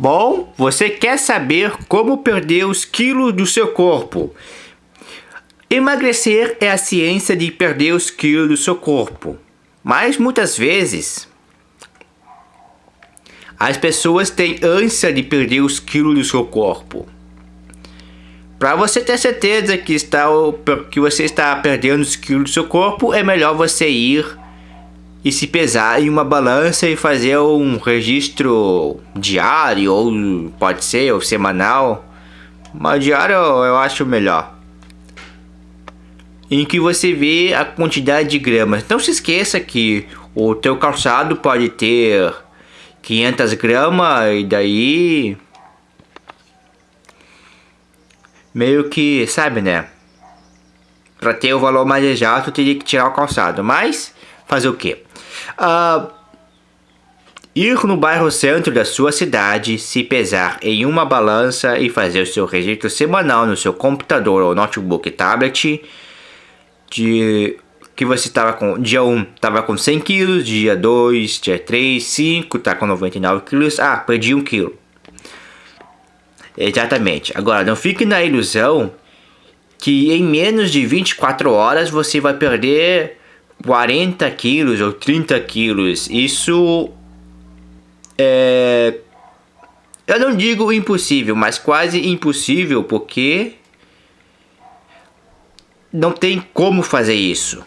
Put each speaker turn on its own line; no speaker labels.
Bom, você quer saber como perder os quilos do seu corpo. Emagrecer é a ciência de perder os quilos do seu corpo. Mas muitas vezes as pessoas têm ânsia de perder os quilos do seu corpo. Para você ter certeza que, está, que você está perdendo os quilos do seu corpo, é melhor você ir e se pesar em uma balança e fazer um registro diário ou pode ser ou semanal. Mas diário eu acho melhor. Em que você vê a quantidade de gramas. Não se esqueça que o teu calçado pode ter 500 gramas e daí meio que, sabe, né? Para ter o valor mais exato, teria que tirar o calçado. Mas, fazer o quê? Uh, ir no bairro centro da sua cidade, se pesar em uma balança e fazer o seu registro semanal no seu computador ou notebook tablet de que você estava com dia 1 estava com 100 quilos, dia 2, dia 3, 5 tá com 99 quilos, ah, perdi 1 quilo. Exatamente. Agora, não fique na ilusão que em menos de 24 horas você vai perder 40 quilos ou 30 quilos. Isso é. Eu não digo impossível, mas quase impossível porque não tem como fazer isso.